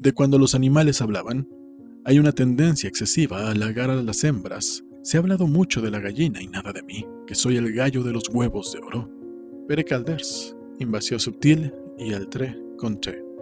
De cuando los animales hablaban, hay una tendencia excesiva a halagar a las hembras. Se ha hablado mucho de la gallina y nada de mí, que soy el gallo de los huevos de oro. Pere Calders, Invasión Subtil y Altré Conté.